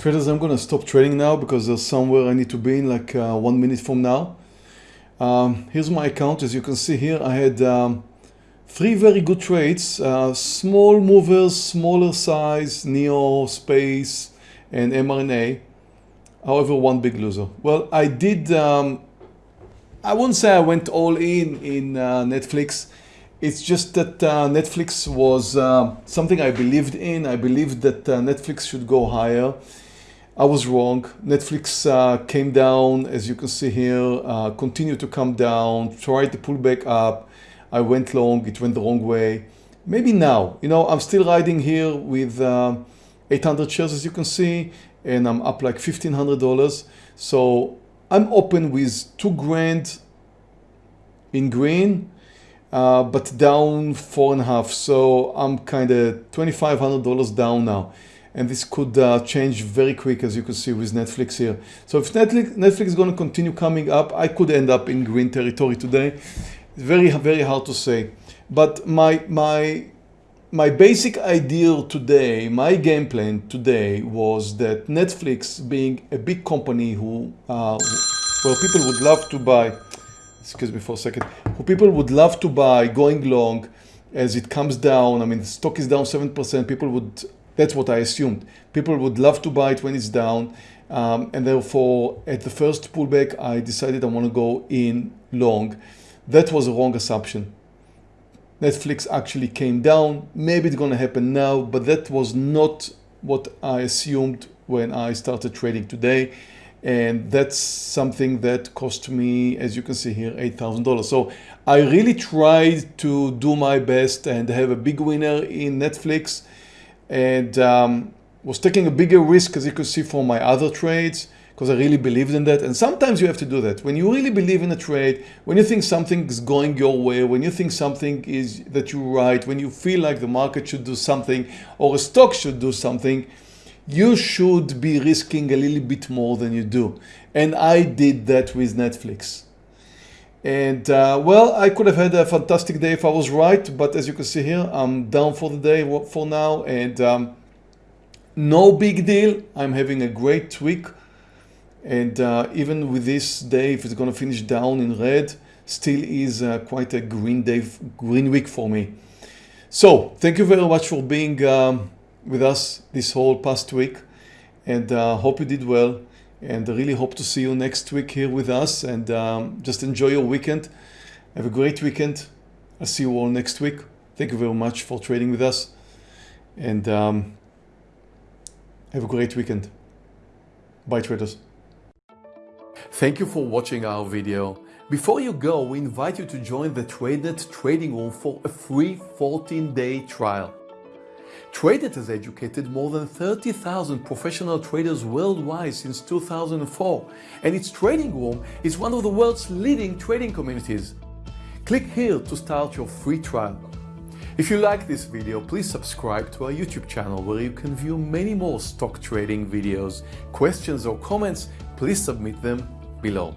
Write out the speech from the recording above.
Traders, I'm gonna stop trading now because there's somewhere I need to be in like uh, one minute from now. Um, here's my account. As you can see here, I had um, three very good trades. Uh, small movers, smaller size, Neo, Space, and mRNA. However, one big loser. Well, I did, um, I wouldn't say I went all in in uh, Netflix. It's just that uh, Netflix was uh, something I believed in. I believed that uh, Netflix should go higher. I was wrong. Netflix uh, came down, as you can see here, uh, continued to come down, tried to pull back up. I went long, it went the wrong way. Maybe now, you know, I'm still riding here with uh, 800 shares, as you can see, and I'm up like $1,500. So I'm open with two grand in green, uh, but down four and a half. So I'm kind of $2,500 down now and this could uh, change very quick as you can see with Netflix here. So if Netflix, Netflix is going to continue coming up, I could end up in green territory today. It's very, very hard to say. But my, my, my basic idea today, my game plan today was that Netflix being a big company who, uh, well, people would love to buy, excuse me for a second, who people would love to buy going long as it comes down. I mean, the stock is down 7%, people would that's what I assumed. People would love to buy it when it's down. Um, and therefore, at the first pullback, I decided I want to go in long. That was a wrong assumption. Netflix actually came down. Maybe it's going to happen now, but that was not what I assumed when I started trading today. And that's something that cost me, as you can see here, $8,000. So I really tried to do my best and have a big winner in Netflix and um, was taking a bigger risk as you could see from my other trades because I really believed in that. And sometimes you have to do that. When you really believe in a trade, when you think something is going your way, when you think something is that you're right, when you feel like the market should do something or a stock should do something, you should be risking a little bit more than you do. And I did that with Netflix. And uh, well, I could have had a fantastic day if I was right, but as you can see here, I'm down for the day for now and um, no big deal. I'm having a great week. And uh, even with this day, if it's going to finish down in red, still is uh, quite a green day, green week for me. So thank you very much for being um, with us this whole past week and uh, hope you did well and I really hope to see you next week here with us and um, just enjoy your weekend. Have a great weekend. I'll see you all next week. Thank you very much for trading with us and um, have a great weekend. Bye traders. Thank you for watching our video. Before you go, we invite you to join the TradeNet trading room for a free 14-day trial. TradeNet has educated more than 30,000 professional traders worldwide since 2004 and its trading room is one of the world's leading trading communities. Click here to start your free trial. If you like this video, please subscribe to our YouTube channel where you can view many more stock trading videos. Questions or comments, please submit them below.